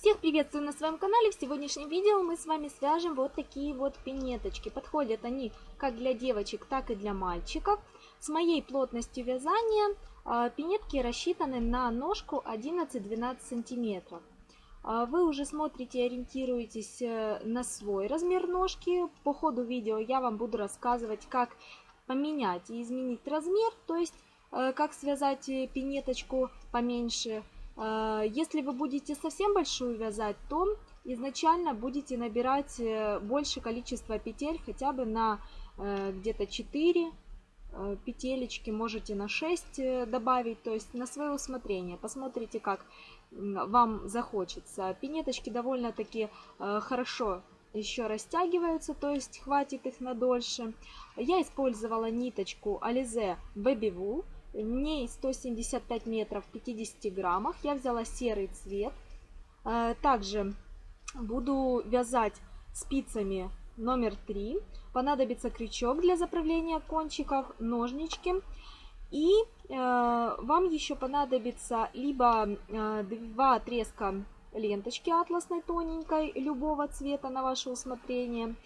Всех приветствую на своем канале. В сегодняшнем видео мы с вами свяжем вот такие вот пинеточки. Подходят они как для девочек, так и для мальчиков. С моей плотностью вязания а, пинетки рассчитаны на ножку 11-12 сантиметров. А, вы уже смотрите, ориентируетесь э, на свой размер ножки. По ходу видео я вам буду рассказывать, как поменять и изменить размер, то есть э, как связать э, пинеточку поменьше, если вы будете совсем большую вязать, то изначально будете набирать э, больше количество петель, хотя бы на э, где-то 4 э, петелечки, можете на 6 добавить, то есть на свое усмотрение. Посмотрите, как вам захочется. Пинеточки довольно-таки хорошо еще растягиваются, то есть хватит их на дольше. Я использовала ниточку Alize Baby Wool. В ней 175 метров в 50 граммах. Я взяла серый цвет. Э, также буду вязать спицами номер 3. Понадобится крючок для заправления кончиков, ножнички. И э, вам еще понадобится либо э, два отрезка ленточки атласной тоненькой любого цвета на ваше усмотрение,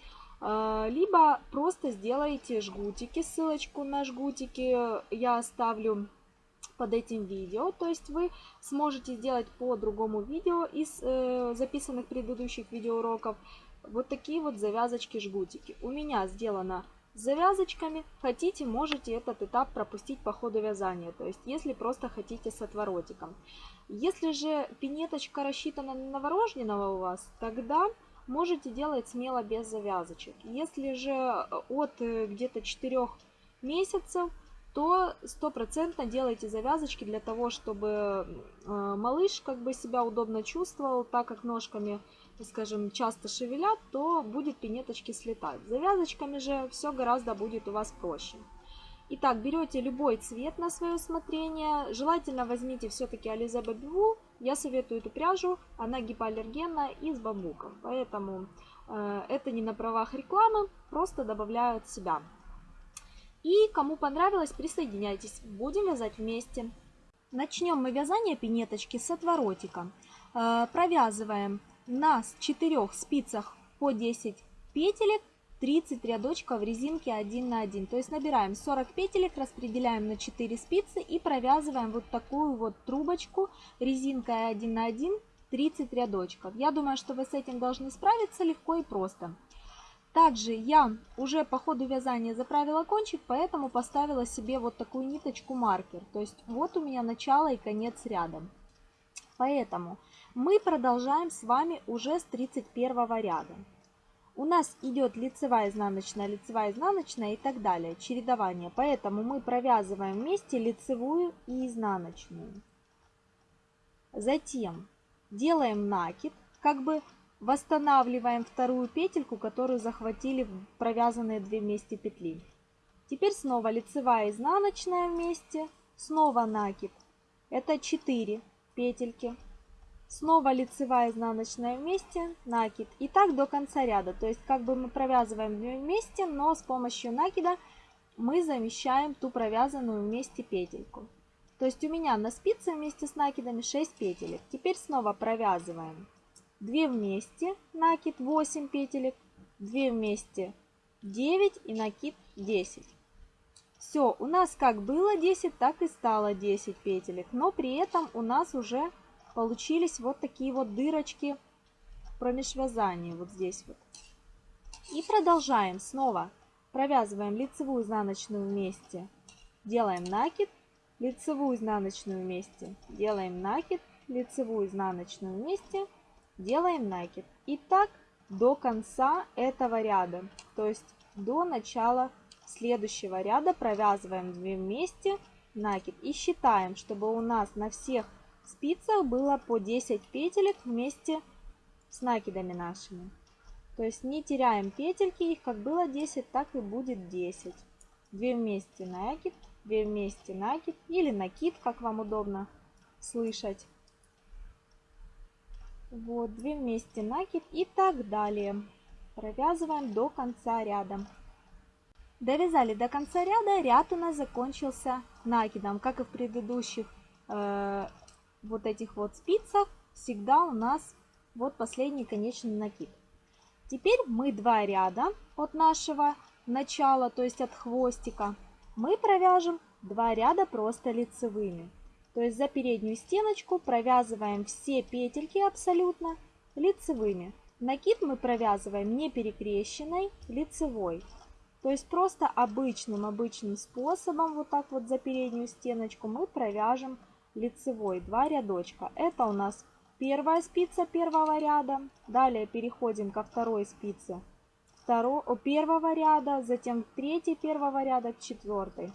либо просто сделайте жгутики. Ссылочку на жгутики я оставлю под этим видео. То есть вы сможете сделать по другому видео из э, записанных предыдущих видеоуроков вот такие вот завязочки-жгутики. У меня сделано завязочками. Хотите, можете этот этап пропустить по ходу вязания. То есть если просто хотите с отворотиком. Если же пинеточка рассчитана на новорожденного у вас, тогда можете делать смело без завязочек. Если же э, от э, где-то 4 месяцев, то стопроцентно делайте завязочки для того, чтобы э, малыш как бы себя удобно чувствовал, так как ножками, скажем, часто шевелят, то будет пинеточки слетать. Завязочками же все гораздо будет у вас проще. Итак, берете любой цвет на свое усмотрение. Желательно возьмите все-таки Baby Wool. Я советую эту пряжу, она гипоаллергенная и с бамбуком. Поэтому э, это не на правах рекламы, просто добавляю от себя. И кому понравилось, присоединяйтесь. Будем вязать вместе. Начнем мы вязание пинеточки с отворотика. Э, провязываем на 4 спицах по 10 петелек 30 рядочков резинки 1 на 1. То есть набираем 40 петелек, распределяем на 4 спицы и провязываем вот такую вот трубочку резинкой 1 на 1 30 рядочков. Я думаю, что вы с этим должны справиться легко и просто. Также я уже по ходу вязания заправила кончик, поэтому поставила себе вот такую ниточку маркер. То есть вот у меня начало и конец ряда. Поэтому мы продолжаем с вами уже с 31 ряда. У нас идет лицевая, изнаночная, лицевая, изнаночная и так далее, чередование. Поэтому мы провязываем вместе лицевую и изнаночную. Затем делаем накид, как бы восстанавливаем вторую петельку, которую захватили провязанные две вместе петли. Теперь снова лицевая, изнаночная вместе, снова накид. Это 4 петельки. Снова лицевая изнаночная вместе, накид. И так до конца ряда. То есть как бы мы провязываем вместе, но с помощью накида мы замещаем ту провязанную вместе петельку. То есть у меня на спице вместе с накидами 6 петелек. Теперь снова провязываем 2 вместе, накид 8 петелек, 2 вместе 9 и накид 10. Все, у нас как было 10, так и стало 10 петелек, но при этом у нас уже получились вот такие вот дырочки промеж вязания вот здесь вот. И продолжаем снова. Провязываем лицевую изнаночную вместе, делаем накид, лицевую изнаночную вместе, делаем накид, лицевую изнаночную вместе, делаем накид. И так до конца этого ряда, то есть до начала следующего ряда провязываем 2 вместе накид и считаем, чтобы у нас на всех спицах было по 10 петелек вместе с накидами нашими. То есть не теряем петельки, их как было 10, так и будет 10. 2 вместе накид, 2 вместе накид или накид, как вам удобно слышать. Вот, 2 вместе накид и так далее. Провязываем до конца ряда. Довязали до конца ряда, ряд у нас закончился накидом, как и в предыдущих э, вот этих вот спицах всегда у нас вот последний конечный накид. Теперь мы два ряда от нашего начала, то есть от хвостика, мы провяжем два ряда просто лицевыми. То есть за переднюю стеночку провязываем все петельки абсолютно лицевыми. Накид мы провязываем не перекрещенной, лицевой. То есть просто обычным, обычным способом, вот так вот за переднюю стеночку мы провяжем лицевой, два рядочка. Это у нас первая спица первого ряда. Далее переходим ко второй спице второго, первого ряда, затем третий первого ряда к четвертой.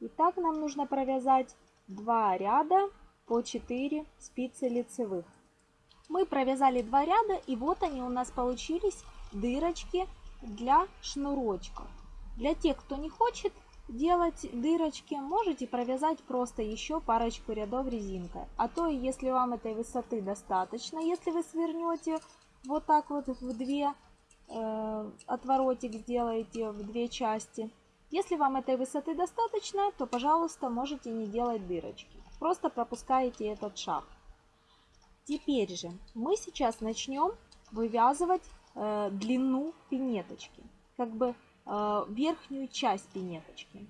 И так нам нужно провязать два ряда по 4 спицы лицевых. Мы провязали два ряда, и вот они у нас получились дырочки для шнурочков. Для тех, кто не хочет делать дырочки, можете провязать просто еще парочку рядов резинкой. А то, если вам этой высоты достаточно, если вы свернете вот так вот в две, э, отворотик сделаете в две части. Если вам этой высоты достаточно, то, пожалуйста, можете не делать дырочки. Просто пропускаете этот шаг. Теперь же мы сейчас начнем вывязывать э, длину пинеточки, как бы верхнюю часть пинеточки.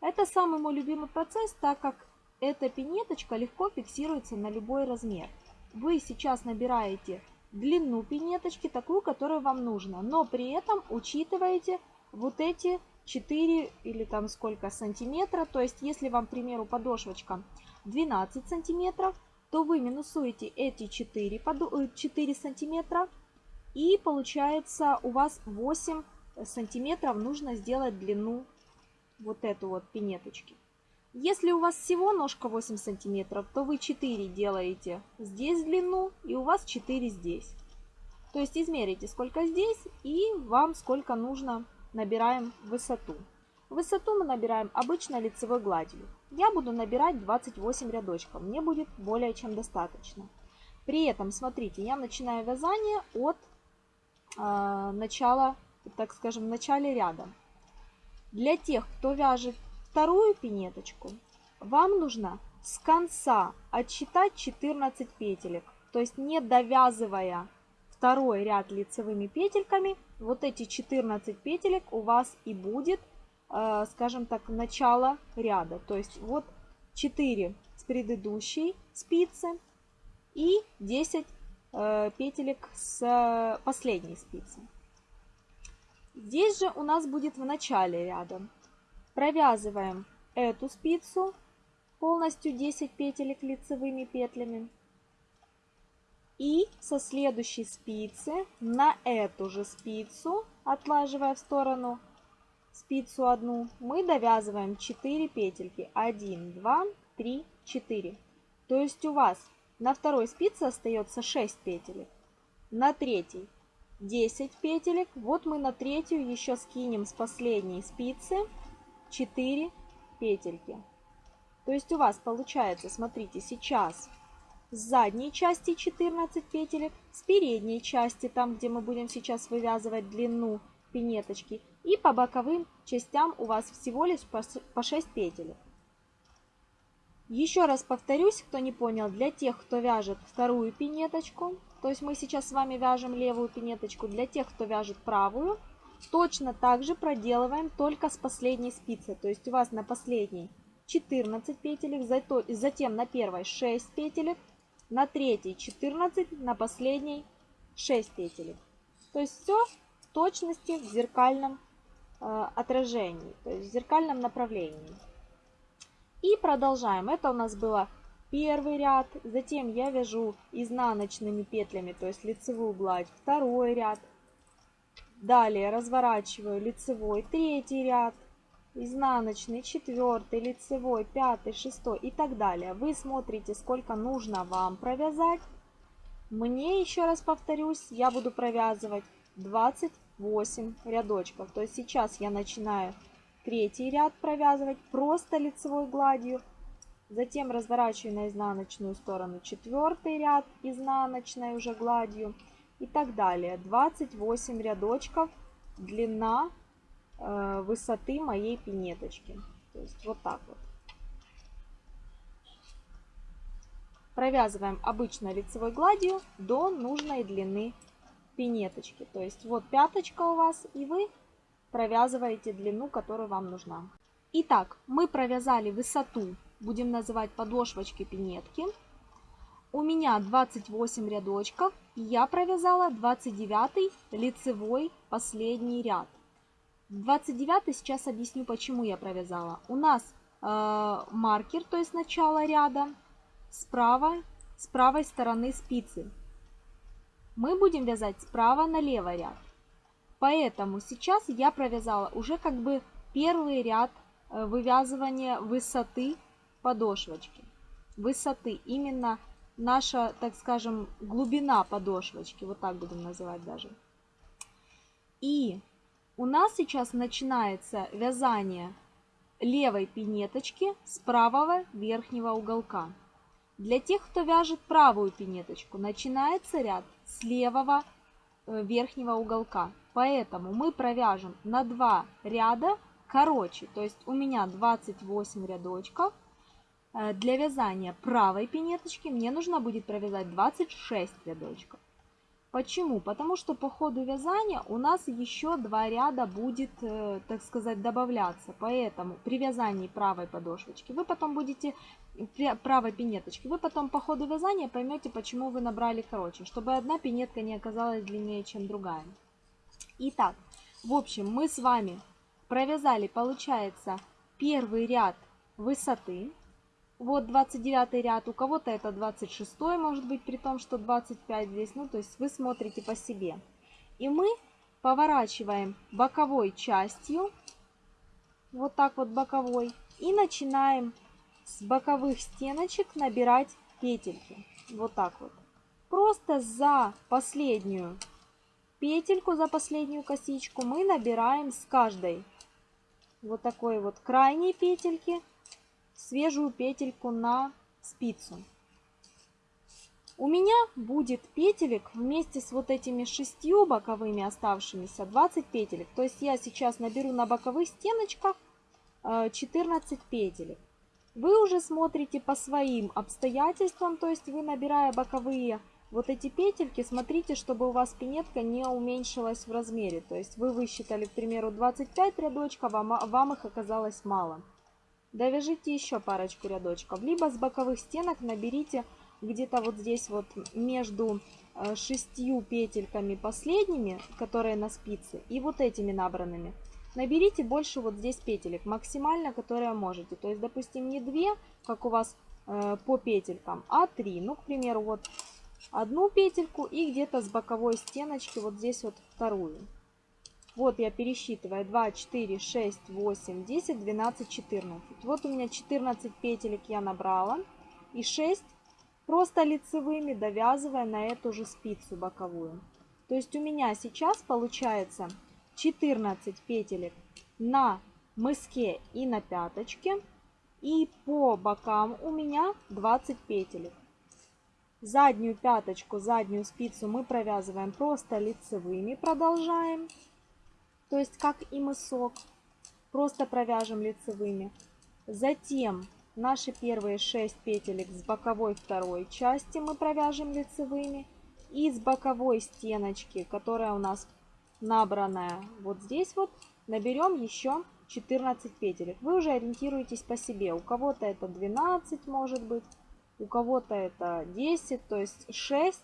Это самый мой любимый процесс, так как эта пинеточка легко фиксируется на любой размер. Вы сейчас набираете длину пинеточки, такую, которую вам нужно, но при этом учитываете вот эти 4 или там сколько сантиметра. То есть, если вам, к примеру, подошвочка 12 сантиметров, то вы минусуете эти 4, 4 э, сантиметра и получается у вас 8 сантиметров нужно сделать длину вот эту вот пинеточки. Если у вас всего ножка 8 сантиметров, то вы 4 делаете здесь длину и у вас 4 здесь. То есть измерите сколько здесь и вам сколько нужно набираем высоту. Высоту мы набираем обычно лицевой гладью. Я буду набирать 28 рядочков, мне будет более чем достаточно. При этом, смотрите, я начинаю вязание от э, начала, так скажем, в начале ряда. Для тех, кто вяжет вторую пинеточку, вам нужно с конца отсчитать 14 петелек. То есть не довязывая второй ряд лицевыми петельками, вот эти 14 петелек у вас и будет Э, скажем так, начало ряда. То есть вот 4 с предыдущей спицы и 10 э, петелек с последней спицы. Здесь же у нас будет в начале ряда. Провязываем эту спицу полностью 10 петелек лицевыми петлями. И со следующей спицы на эту же спицу, отлаживая в сторону, спицу одну, мы довязываем 4 петельки. 1, 2, 3, 4. То есть у вас на второй спице остается 6 петелек. На третьей 10 петелек. Вот мы на третью еще скинем с последней спицы 4 петельки. То есть у вас получается, смотрите, сейчас с задней части 14 петелек, с передней части, там где мы будем сейчас вывязывать длину пинеточки, и по боковым частям у вас всего лишь по 6 петель. Еще раз повторюсь, кто не понял, для тех, кто вяжет вторую пинеточку, то есть мы сейчас с вами вяжем левую пинеточку, для тех, кто вяжет правую, точно так же проделываем только с последней спицы. То есть у вас на последней 14 петелек, затем на первой 6 петелек, на третьей 14, на последней 6 петелек. То есть все в точности в зеркальном Э, отражений, то есть в зеркальном направлении. И продолжаем. Это у нас было первый ряд, затем я вяжу изнаночными петлями, то есть лицевую гладь, второй ряд. Далее разворачиваю лицевой, третий ряд, изнаночный, четвертый, лицевой, пятый, шестой и так далее. Вы смотрите, сколько нужно вам провязать. Мне, еще раз повторюсь, я буду провязывать 20 8 рядочков. То есть сейчас я начинаю третий ряд провязывать просто лицевой гладью. Затем разворачиваю на изнаночную сторону четвертый ряд изнаночной уже гладью. И так далее. 28 рядочков длина э, высоты моей пинеточки. То есть вот так вот. провязываем обычной лицевой гладью до нужной длины пинеточки. То есть вот пяточка у вас, и вы провязываете длину, которая вам нужна. Итак, мы провязали высоту, будем называть подошвочки пинетки. У меня 28 рядочков, я провязала 29 лицевой последний ряд. 29 сейчас объясню, почему я провязала. У нас э, маркер, то есть начало ряда, справа, с правой стороны спицы. Мы будем вязать справа налево ряд. Поэтому сейчас я провязала уже как бы первый ряд э, вывязывания высоты подошвочки. Высоты, именно наша, так скажем, глубина подошвочки, вот так будем называть даже. И у нас сейчас начинается вязание левой пинеточки с правого верхнего уголка. Для тех, кто вяжет правую пинеточку, начинается ряд с левого э, верхнего уголка. Поэтому мы провяжем на 2 ряда короче. То есть у меня 28 рядочков. Э, для вязания правой пинеточки мне нужно будет провязать 26 рядочков. Почему? Потому что по ходу вязания у нас еще два ряда будет, э, так сказать, добавляться. Поэтому при вязании правой подошвочки вы потом будете, правой пинеточки, вы потом по ходу вязания поймете, почему вы набрали короче, чтобы одна пинетка не оказалась длиннее, чем другая. Итак, в общем, мы с вами провязали, получается, первый ряд высоты, вот 29 ряд, у кого-то это 26 может быть, при том, что 25 здесь. Ну, то есть вы смотрите по себе. И мы поворачиваем боковой частью, вот так вот боковой, и начинаем с боковых стеночек набирать петельки. Вот так вот. Просто за последнюю петельку, за последнюю косичку мы набираем с каждой вот такой вот крайней петельки свежую петельку на спицу. У меня будет петелек вместе с вот этими шестью боковыми оставшимися 20 петелек. То есть я сейчас наберу на боковых стеночках 14 э, петелек. Вы уже смотрите по своим обстоятельствам, то есть вы набирая боковые вот эти петельки, смотрите, чтобы у вас пинетка не уменьшилась в размере. То есть вы высчитали, к примеру, 25 рядочков, а вам их оказалось мало. Довяжите еще парочку рядочков. Либо с боковых стенок наберите где-то вот здесь вот между э, шестью петельками последними, которые на спице, и вот этими набранными. Наберите больше вот здесь петелек, максимально, которые можете. То есть, допустим, не 2, как у вас э, по петелькам, а 3. Ну, к примеру, вот одну петельку и где-то с боковой стеночки вот здесь вот вторую. Вот я пересчитываю 2, 4, 6, 8, 10, 12, 14. Вот у меня 14 петелек я набрала. И 6 просто лицевыми довязывая на эту же спицу боковую. То есть у меня сейчас получается 14 петелек на мыске и на пяточке. И по бокам у меня 20 петелек. Заднюю пяточку, заднюю спицу мы провязываем просто лицевыми, продолжаем то есть как и мысок. Просто провяжем лицевыми. Затем наши первые 6 петелек с боковой второй части мы провяжем лицевыми. И с боковой стеночки, которая у нас набранная вот здесь вот, наберем еще 14 петелек. Вы уже ориентируетесь по себе. У кого-то это 12 может быть, у кого-то это 10, то есть 6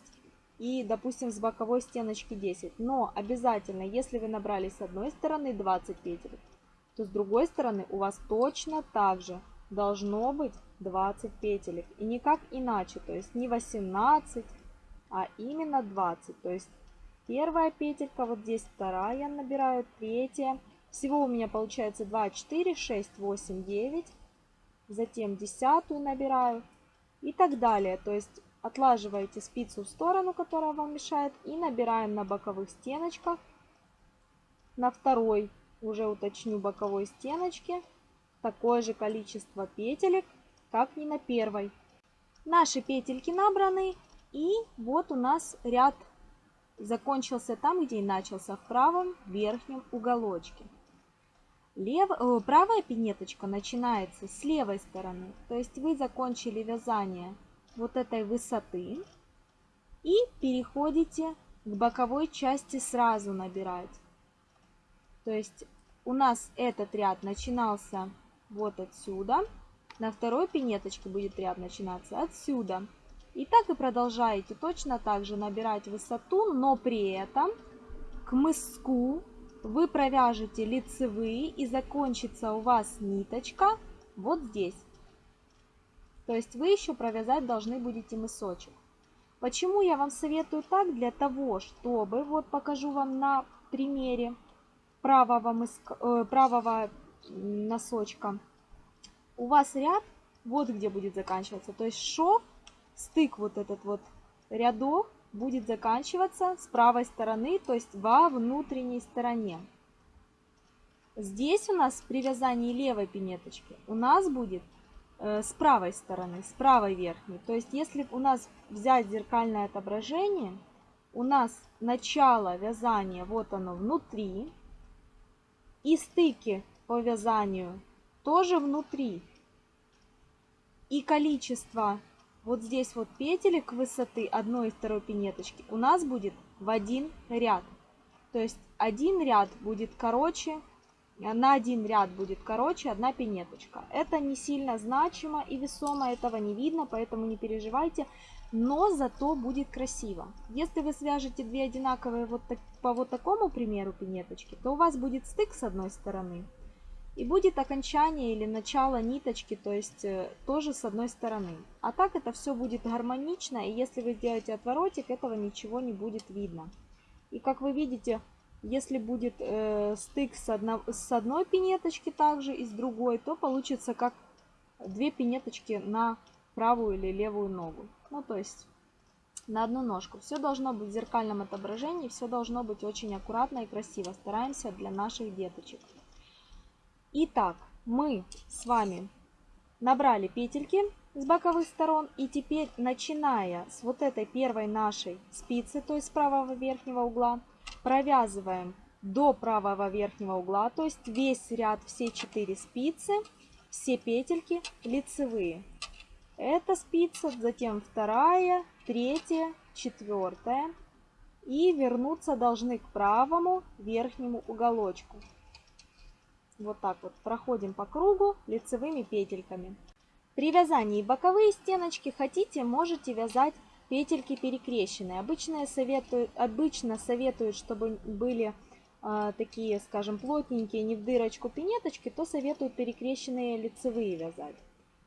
и, допустим, с боковой стеночки 10. Но обязательно, если вы набрали с одной стороны 20 петель, то с другой стороны у вас точно так же должно быть 20 петелек. И никак иначе, то есть не 18, а именно 20. То есть первая петелька, вот здесь вторая набираю, третья. Всего у меня получается 2, 4, 6, 8, 9. Затем десятую набираю и так далее. То есть Отлаживаете спицу в сторону, которая вам мешает, и набираем на боковых стеночках, на второй, уже уточню, боковой стеночке, такое же количество петелек, как и на первой. Наши петельки набраны, и вот у нас ряд закончился там, где и начался, в правом верхнем уголочке. Лев... Правая пинеточка начинается с левой стороны, то есть вы закончили вязание вот этой высоты и переходите к боковой части сразу набирать. То есть у нас этот ряд начинался вот отсюда. На второй пинеточке будет ряд начинаться отсюда. И так и продолжаете точно так же набирать высоту, но при этом к мыску вы провяжете лицевые и закончится у вас ниточка вот здесь. То есть вы еще провязать должны будете мысочек. Почему я вам советую так? Для того, чтобы, вот покажу вам на примере правого, мыска, э, правого носочка. У вас ряд вот где будет заканчиваться. То есть шов, стык вот этот вот рядок будет заканчиваться с правой стороны, то есть во внутренней стороне. Здесь у нас при вязании левой пинеточки у нас будет с правой стороны, с правой верхней. То есть если у нас взять зеркальное отображение, у нас начало вязания, вот оно внутри, и стыки по вязанию тоже внутри. И количество вот здесь вот петелек высоты одной и второй пинеточки у нас будет в один ряд. То есть один ряд будет короче, на один ряд будет короче одна пинеточка. Это не сильно значимо и весомо, этого не видно, поэтому не переживайте. Но зато будет красиво. Если вы свяжете две одинаковые вот так, по вот такому примеру пинеточки, то у вас будет стык с одной стороны, и будет окончание или начало ниточки, то есть э, тоже с одной стороны. А так это все будет гармонично, и если вы сделаете отворотик, этого ничего не будет видно. И как вы видите, если будет э, стык с, одно, с одной пинеточки также и с другой, то получится как две пинеточки на правую или левую ногу. Ну, то есть на одну ножку. Все должно быть в зеркальном отображении, все должно быть очень аккуратно и красиво. Стараемся для наших деточек. Итак, мы с вами набрали петельки с боковых сторон. И теперь, начиная с вот этой первой нашей спицы, то есть с правого верхнего угла, провязываем до правого верхнего угла, то есть весь ряд, все четыре спицы, все петельки лицевые. Это спица, затем вторая, третья, четвертая. И вернуться должны к правому верхнему уголочку. Вот так вот проходим по кругу лицевыми петельками. При вязании боковые стеночки хотите, можете вязать петельки перекрещенные. Обычно советуют, обычно советуют чтобы были э, такие, скажем, плотненькие, не в дырочку пинеточки, то советуют перекрещенные лицевые вязать.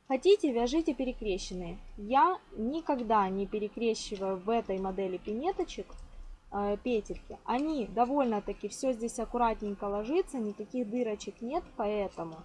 Хотите, вяжите перекрещенные. Я никогда не перекрещиваю в этой модели пинеточек Э, петельки. Они довольно-таки все здесь аккуратненько ложится, никаких дырочек нет, поэтому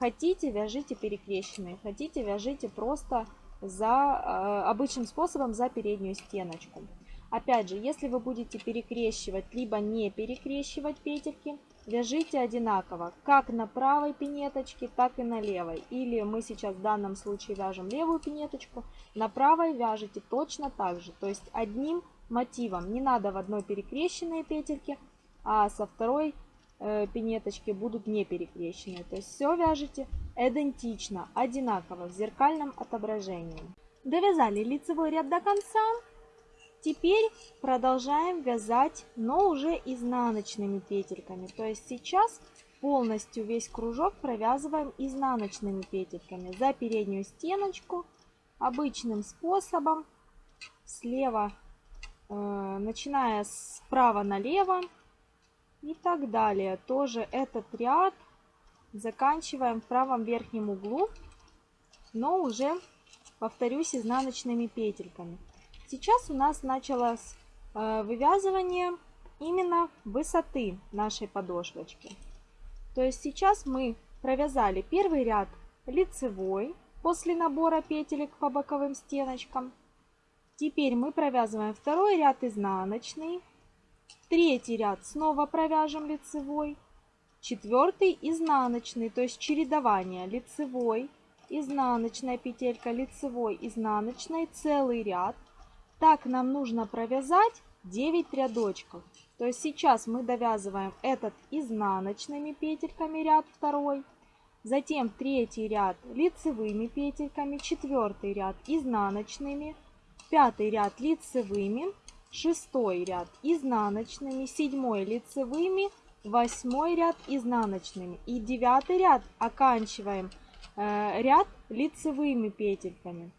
хотите вяжите перекрещенные, хотите вяжите просто за э, обычным способом за переднюю стеночку. Опять же, если вы будете перекрещивать, либо не перекрещивать петельки, вяжите одинаково, как на правой пинеточке, так и на левой. Или мы сейчас в данном случае вяжем левую пинеточку, на правой вяжете точно так же, то есть одним мотивом. Не надо в одной перекрещенные петельки, а со второй пинеточки будут не перекрещенные. То есть все вяжете идентично, одинаково, в зеркальном отображении. Довязали лицевой ряд до конца. Теперь продолжаем вязать, но уже изнаночными петельками. То есть сейчас полностью весь кружок провязываем изнаночными петельками за переднюю стеночку обычным способом слева Э, начиная справа налево и так далее. Тоже этот ряд заканчиваем в правом верхнем углу, но уже, повторюсь, изнаночными петельками. Сейчас у нас началось э, вывязывание именно высоты нашей подошвочки. То есть сейчас мы провязали первый ряд лицевой после набора петелек по боковым стеночкам. Теперь мы провязываем второй ряд изнаночный, третий ряд снова провяжем лицевой, четвертый изнаночный, то есть чередование лицевой, изнаночная петелька, лицевой, изнаночной, целый ряд. Так нам нужно провязать 9 рядочков. То есть сейчас мы довязываем этот изнаночными петельками ряд второй, затем третий ряд лицевыми петельками, четвертый ряд изнаночными, пятый ряд лицевыми, шестой ряд изнаночными, седьмой лицевыми, восьмой ряд изнаночными и девятый ряд оканчиваем э, ряд лицевыми петельками.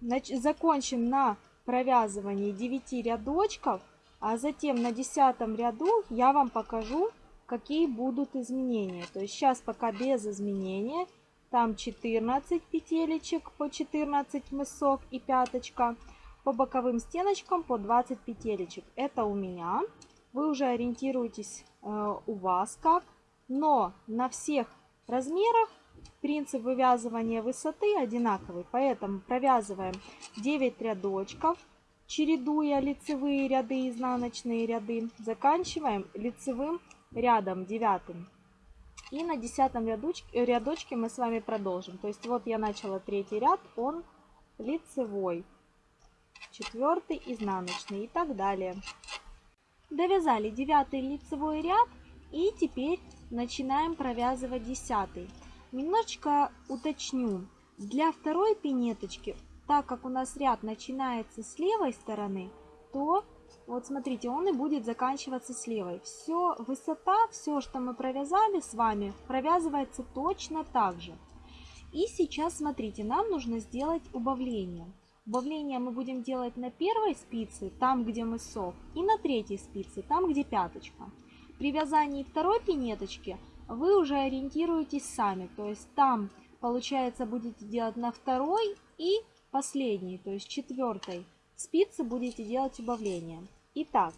Значит, закончим на провязывании 9 рядочков, а затем на десятом ряду я вам покажу, какие будут изменения. То есть сейчас пока без изменения. Там 14 петелечек по 14 мысок и пяточка. По боковым стеночкам по 20 петелечек. Это у меня. Вы уже ориентируетесь э, у вас как. Но на всех размерах принцип вывязывания высоты одинаковый. Поэтому провязываем 9 рядочков, чередуя лицевые ряды и изнаночные ряды. Заканчиваем лицевым рядом девятым. И на десятом рядочке, рядочке мы с вами продолжим. То есть вот я начала третий ряд, он лицевой, четвертый изнаночный и так далее. Довязали девятый лицевой ряд и теперь начинаем провязывать десятый. Немножечко уточню. Для второй пинеточки, так как у нас ряд начинается с левой стороны, то вот смотрите, он и будет заканчиваться с левой. Все, высота, все, что мы провязали с вами, провязывается точно так же. И сейчас, смотрите, нам нужно сделать убавление. Убавление мы будем делать на первой спице, там, где мысок, и на третьей спице, там, где пяточка. При вязании второй пинеточки вы уже ориентируетесь сами. То есть там, получается, будете делать на второй и последней, то есть четвертой спице будете делать убавление. Итак,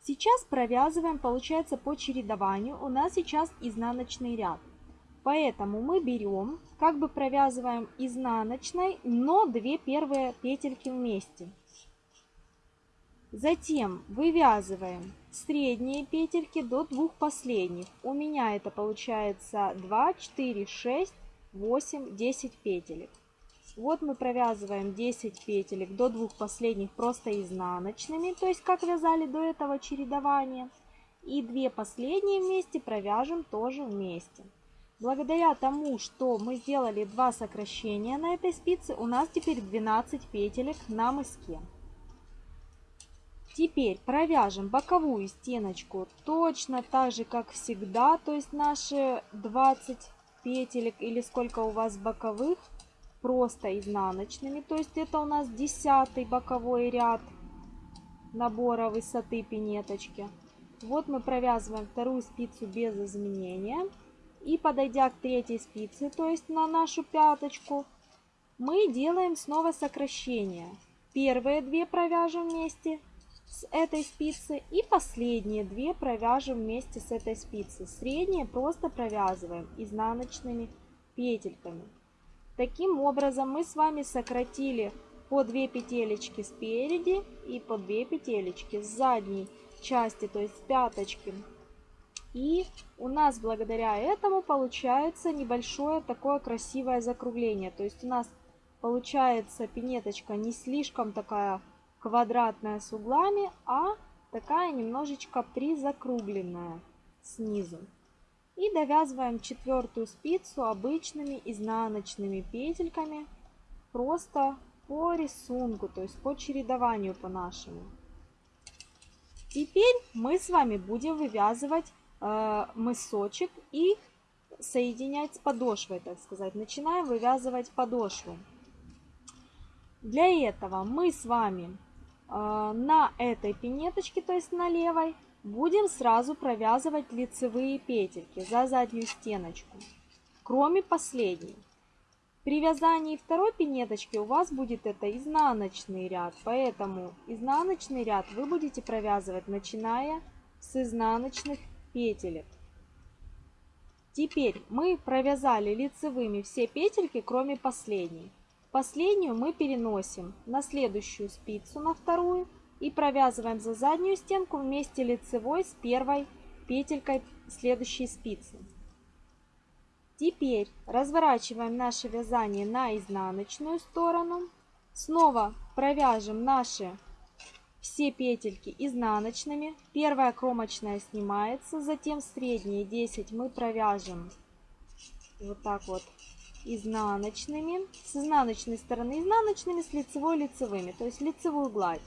сейчас провязываем, получается, по чередованию. У нас сейчас изнаночный ряд. Поэтому мы берем, как бы провязываем изнаночной, но две первые петельки вместе. Затем вывязываем средние петельки до двух последних. У меня это получается 2, 4, 6, 8, 10 петелек. Вот мы провязываем 10 петелек до двух последних просто изнаночными, то есть как вязали до этого чередования. И две последние вместе провяжем тоже вместе. Благодаря тому, что мы сделали два сокращения на этой спице, у нас теперь 12 петелек на мыске. Теперь провяжем боковую стеночку точно так же, как всегда, то есть наши 20 петелек или сколько у вас боковых просто изнаночными. То есть это у нас десятый боковой ряд набора высоты пинеточки. Вот мы провязываем вторую спицу без изменения. И подойдя к третьей спице, то есть на нашу пяточку, мы делаем снова сокращение. Первые две провяжем вместе с этой спицы и последние две провяжем вместе с этой спицы. Средние просто провязываем изнаночными петельками. Таким образом мы с вами сократили по 2 петелечки спереди и по 2 петелечки с задней части, то есть с пяточки. И у нас благодаря этому получается небольшое такое красивое закругление. То есть у нас получается пинеточка не слишком такая квадратная с углами, а такая немножечко призакругленная снизу. И довязываем четвертую спицу обычными изнаночными петельками, просто по рисунку, то есть по чередованию по нашему. Теперь мы с вами будем вывязывать мысочек и соединять с подошвой, так сказать. Начинаем вывязывать подошву. Для этого мы с вами э, на этой пинеточке, то есть на левой, Будем сразу провязывать лицевые петельки за заднюю стеночку, кроме последней. При вязании второй пинеточки у вас будет это изнаночный ряд, поэтому изнаночный ряд вы будете провязывать начиная с изнаночных петелек. Теперь мы провязали лицевыми все петельки, кроме последней. Последнюю мы переносим на следующую спицу, на вторую, и провязываем за заднюю стенку вместе лицевой с первой петелькой следующей спицы. Теперь разворачиваем наше вязание на изнаночную сторону. Снова провяжем наши все петельки изнаночными. Первая кромочная снимается, затем средние 10 мы провяжем вот так вот изнаночными, с изнаночной стороны изнаночными, с лицевой лицевыми, то есть лицевую гладь.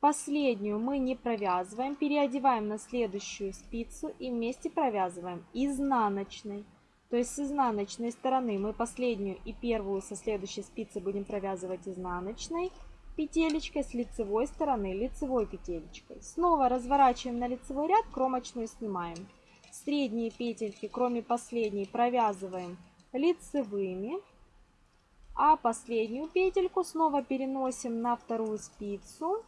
Последнюю мы не провязываем, переодеваем на следующую спицу и вместе провязываем изнаночной. То есть с изнаночной стороны мы последнюю и первую со следующей спицы будем провязывать изнаночной петелечкой, с лицевой стороны лицевой петелечкой. Снова разворачиваем на лицевой ряд, кромочную снимаем. Средние петельки, кроме последней, провязываем лицевыми. А последнюю петельку снова переносим на вторую спицу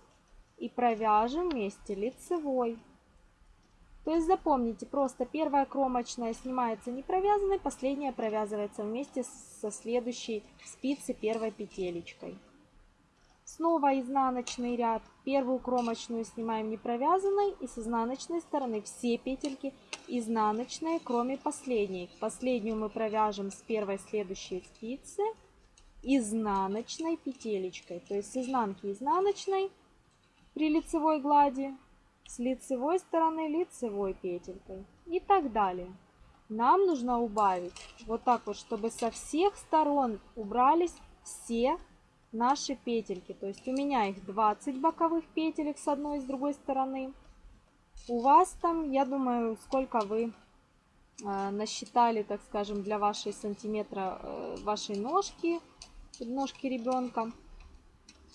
и провяжем вместе лицевой. То есть запомните, просто первая кромочная снимается не провязанной, последняя провязывается вместе со следующей спицы первой петелечкой. Снова изнаночный ряд. Первую кромочную снимаем не провязанной и с изнаночной стороны все петельки изнаночные, кроме последней. Последнюю мы провяжем с первой следующей спицы изнаночной петелечкой. То есть с изнанки изнаночной при лицевой глади, с лицевой стороны лицевой петелькой и так далее. Нам нужно убавить вот так вот, чтобы со всех сторон убрались все наши петельки. То есть у меня их 20 боковых петелек с одной и с другой стороны. У вас там, я думаю, сколько вы э, насчитали, так скажем, для вашей сантиметра э, вашей ножки, ножки ребенка.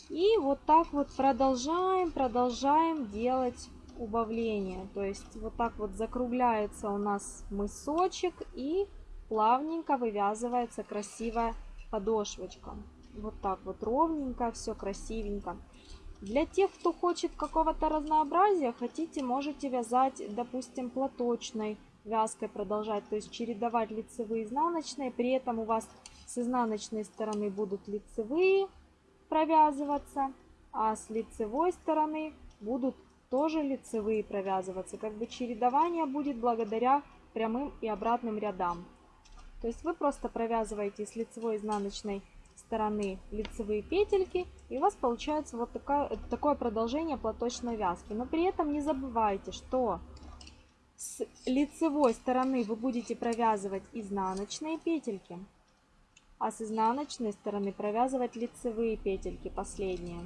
И вот так вот продолжаем, продолжаем делать убавление. То есть вот так вот закругляется у нас мысочек и плавненько вывязывается красивая подошвочка. Вот так вот ровненько, все красивенько. Для тех, кто хочет какого-то разнообразия, хотите, можете вязать, допустим, платочной вязкой продолжать, то есть чередовать лицевые и изнаночные. При этом у вас с изнаночной стороны будут лицевые, провязываться, а с лицевой стороны будут тоже лицевые провязываться. Как бы чередование будет благодаря прямым и обратным рядам. То есть вы просто провязываете с лицевой и изнаночной стороны лицевые петельки и у вас получается вот такое, такое продолжение платочной вязки. Но при этом не забывайте, что с лицевой стороны вы будете провязывать изнаночные петельки, а с изнаночной стороны провязывать лицевые петельки последние,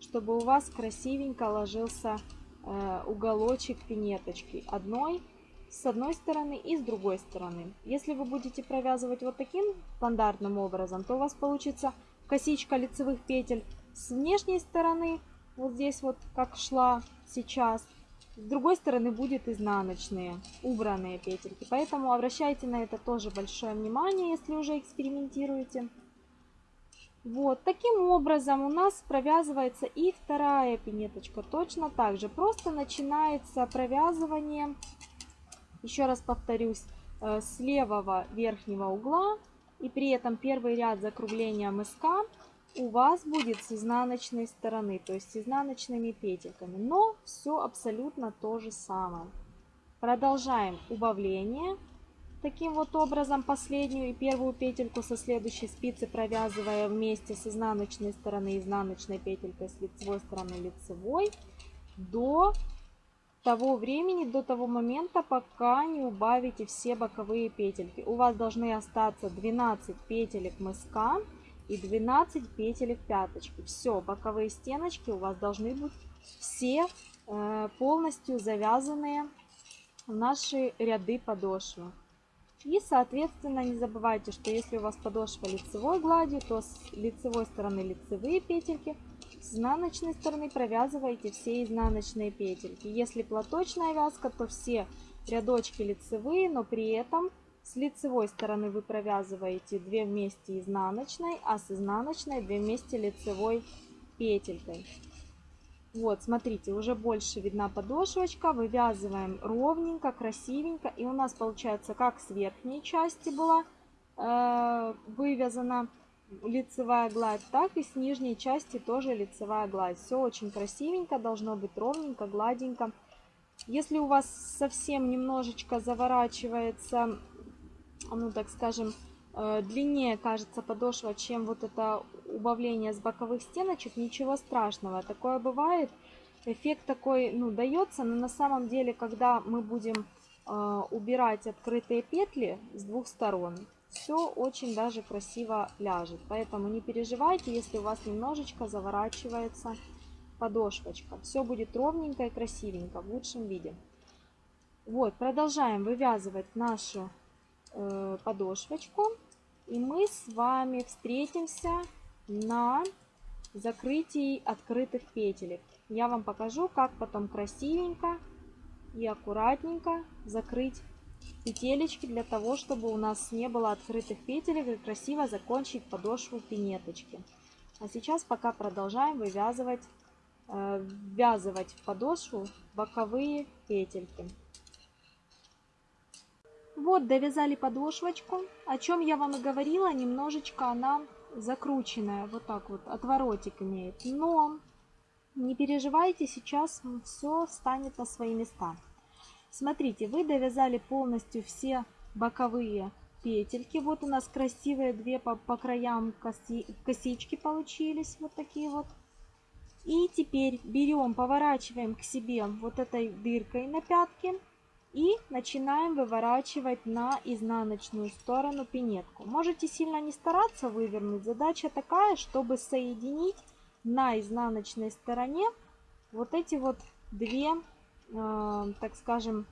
чтобы у вас красивенько ложился э, уголочек пинеточки одной с одной стороны и с другой стороны. Если вы будете провязывать вот таким стандартным образом, то у вас получится косичка лицевых петель с внешней стороны, вот здесь вот как шла сейчас, с другой стороны будет изнаночные, убранные петельки. Поэтому обращайте на это тоже большое внимание, если уже экспериментируете. Вот, таким образом у нас провязывается и вторая пинеточка. Точно так же. Просто начинается провязывание, еще раз повторюсь, э, с левого верхнего угла. И при этом первый ряд закругления мыска у вас будет с изнаночной стороны, то есть с изнаночными петельками. Но все абсолютно то же самое. Продолжаем убавление. Таким вот образом последнюю и первую петельку со следующей спицы провязывая вместе с изнаночной стороны изнаночной петелькой с лицевой стороны лицевой до того времени, до того момента, пока не убавите все боковые петельки. У вас должны остаться 12 петелек мыска и 12 петелек пяточки. Все, боковые стеночки у вас должны быть все э, полностью завязанные в наши ряды подошвы. И, соответственно, не забывайте, что если у вас подошва лицевой гладью, то с лицевой стороны лицевые петельки, изнаночной стороны провязываете все изнаночные петельки. Если платочная вязка, то все рядочки лицевые, но при этом с лицевой стороны вы провязываете 2 вместе изнаночной, а с изнаночной 2 вместе лицевой петелькой. Вот, смотрите, уже больше видна подошвочка. Вывязываем ровненько, красивенько. И у нас получается, как с верхней части была э, вывязана лицевая гладь, так и с нижней части тоже лицевая гладь. Все очень красивенько, должно быть ровненько, гладенько. Если у вас совсем немножечко заворачивается ну так скажем, э, длиннее кажется подошва, чем вот это убавление с боковых стеночек, ничего страшного. Такое бывает. Эффект такой, ну, дается, но на самом деле, когда мы будем э, убирать открытые петли с двух сторон, все очень даже красиво ляжет. Поэтому не переживайте, если у вас немножечко заворачивается подошвочка. Все будет ровненько и красивенько в лучшем виде. Вот, продолжаем вывязывать нашу э, подошвочку. И мы с вами встретимся на закрытии открытых петелек. Я вам покажу, как потом красивенько и аккуратненько закрыть петелечки для того, чтобы у нас не было открытых петелек и красиво закончить подошву пинеточки. А сейчас пока продолжаем вывязывать, э, ввязывать в подошву боковые петельки. Вот довязали подошвочку, о чем я вам и говорила, немножечко она закрученная, вот так вот, отворотик имеет. Но не переживайте, сейчас все станет на свои места. Смотрите, вы довязали полностью все боковые петельки. Вот у нас красивые две по, по краям коси, косички получились, вот такие вот. И теперь берем, поворачиваем к себе вот этой дыркой на пятке и начинаем выворачивать на изнаночную сторону пинетку. Можете сильно не стараться вывернуть. Задача такая, чтобы соединить на изнаночной стороне вот эти вот две, так скажем,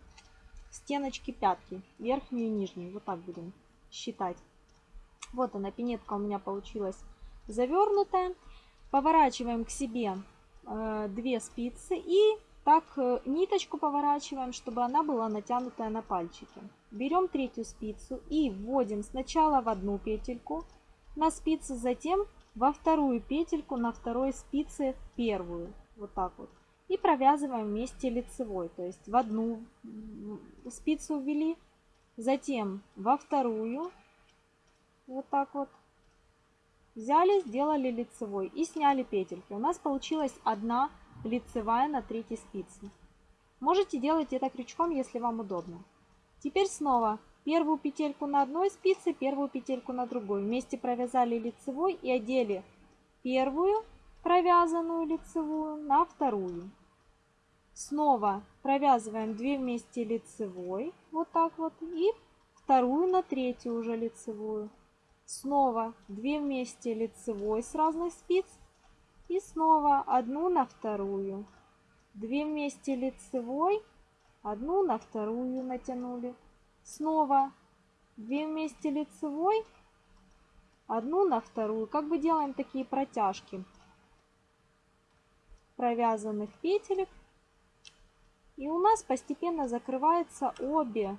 стеночки пятки, верхнюю и нижнюю. Вот так будем считать. Вот она, пинетка у меня получилась завернутая. Поворачиваем к себе э, две спицы и так э, ниточку поворачиваем, чтобы она была натянутая на пальчики. Берем третью спицу и вводим сначала в одну петельку на спице, затем во вторую петельку на второй спице первую. Вот так вот. И провязываем вместе лицевой. То есть в одну спицу ввели, затем во вторую. Вот так вот. Взяли, сделали лицевой и сняли петельки. У нас получилась одна лицевая на третьей спице. Можете делать это крючком, если вам удобно. Теперь снова первую петельку на одной спице, первую петельку на другой. Вместе провязали лицевой и одели первую провязанную лицевую на вторую. Снова провязываем 2 вместе лицевой, вот так вот, и вторую на третью уже лицевую. Снова 2 вместе лицевой с разных спиц и снова одну на вторую. 2 вместе лицевой, одну на вторую натянули. Снова 2 вместе лицевой, одну на вторую. Как бы делаем такие протяжки провязанных петелек. И у нас постепенно закрываются обе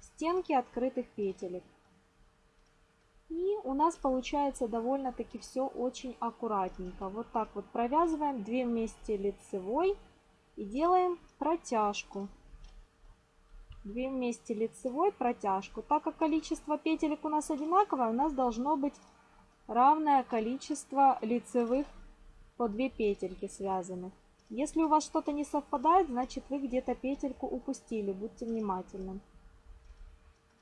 стенки открытых петелек. И у нас получается довольно-таки все очень аккуратненько. Вот так вот провязываем 2 вместе лицевой и делаем протяжку. 2 вместе лицевой протяжку. Так как количество петелек у нас одинаковое, у нас должно быть равное количество лицевых по 2 петельки связанных. Если у вас что-то не совпадает, значит вы где-то петельку упустили. Будьте внимательны.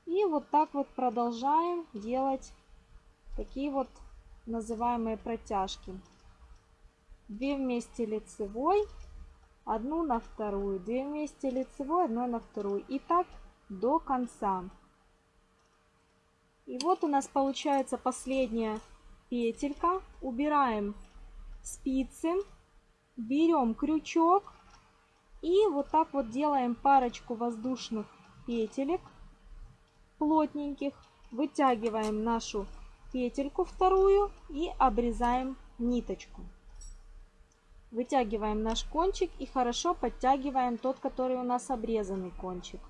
И вот так вот продолжаем делать такие вот называемые протяжки. 2 вместе лицевой, одну на вторую, 2 вместе лицевой, одну на вторую. И так до конца. И вот у нас получается последняя петелька. Убираем спицы, берем крючок и вот так вот делаем парочку воздушных петелек плотненьких. Вытягиваем нашу петельку вторую и обрезаем ниточку. Вытягиваем наш кончик и хорошо подтягиваем тот, который у нас обрезанный кончик.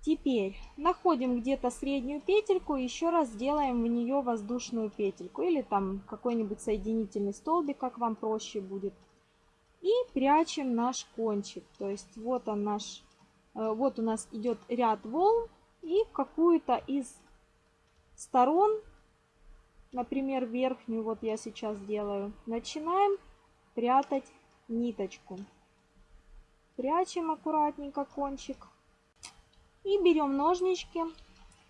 Теперь находим где-то среднюю петельку еще раз делаем в нее воздушную петельку или там какой-нибудь соединительный столбик, как вам проще будет. И прячем наш кончик. То есть вот он наш, э, вот у нас идет ряд волн и какую-то из сторон например, верхнюю, вот я сейчас делаю, начинаем прятать ниточку. Прячем аккуратненько кончик. И берем ножнички,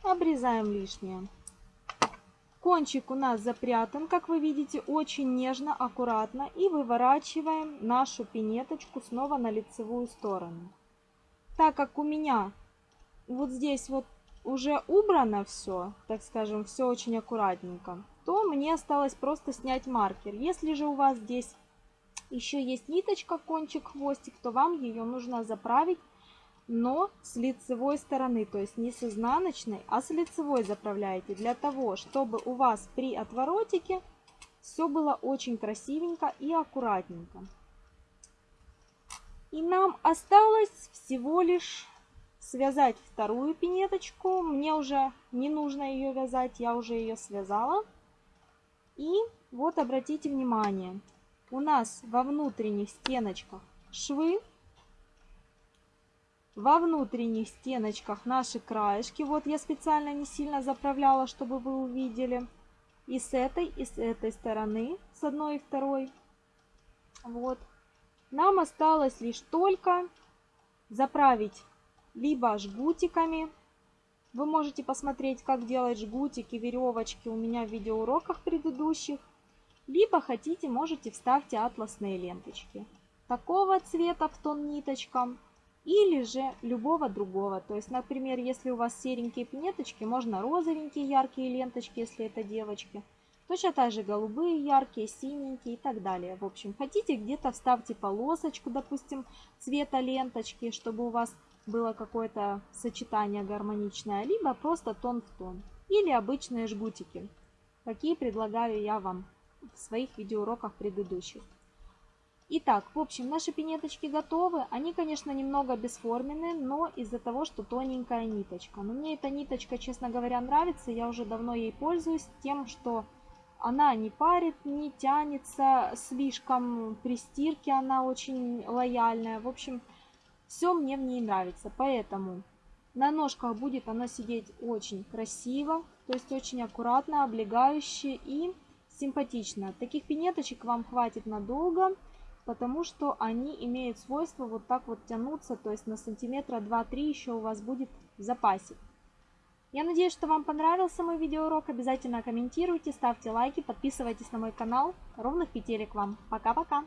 обрезаем лишнее. Кончик у нас запрятан, как вы видите, очень нежно, аккуратно. И выворачиваем нашу пинеточку снова на лицевую сторону. так как у меня вот здесь вот уже убрано все, так скажем, все очень аккуратненько, то мне осталось просто снять маркер. Если же у вас здесь еще есть ниточка, кончик, хвостик, то вам ее нужно заправить, но с лицевой стороны, то есть не с изнаночной, а с лицевой заправляете, для того, чтобы у вас при отворотике все было очень красивенько и аккуратненько. И нам осталось всего лишь связать вторую пинеточку. Мне уже не нужно ее вязать, я уже ее связала. И вот обратите внимание, у нас во внутренних стеночках швы, во внутренних стеночках наши краешки. Вот я специально не сильно заправляла, чтобы вы увидели. И с этой, и с этой стороны, с одной и второй. Вот. Нам осталось лишь только заправить либо жгутиками. Вы можете посмотреть, как делать жгутики, веревочки у меня в видеоуроках предыдущих. Либо хотите, можете вставьте атласные ленточки. Такого цвета в тон ниточкам. Или же любого другого. То есть, например, если у вас серенькие пинеточки, можно розовенькие яркие ленточки, если это девочки. Точно так же голубые, яркие, синенькие и так далее. В общем, хотите где-то вставьте полосочку, допустим, цвета ленточки, чтобы у вас было какое-то сочетание гармоничное, либо просто тон в тон. Или обычные жгутики, какие предлагаю я вам в своих видеоуроках предыдущих. Итак, в общем, наши пинеточки готовы. Они, конечно, немного бесформенные, но из-за того, что тоненькая ниточка. Но мне эта ниточка, честно говоря, нравится. Я уже давно ей пользуюсь тем, что она не парит, не тянется слишком при стирке, она очень лояльная. В общем, все мне в ней нравится, поэтому на ножках будет она сидеть очень красиво, то есть очень аккуратно, облегающе и симпатично. Таких пинеточек вам хватит надолго, потому что они имеют свойство вот так вот тянуться, то есть на сантиметра 2-3 еще у вас будет в запасе. Я надеюсь, что вам понравился мой видеоурок. Обязательно комментируйте, ставьте лайки, подписывайтесь на мой канал. Ровных петелек вам. Пока-пока!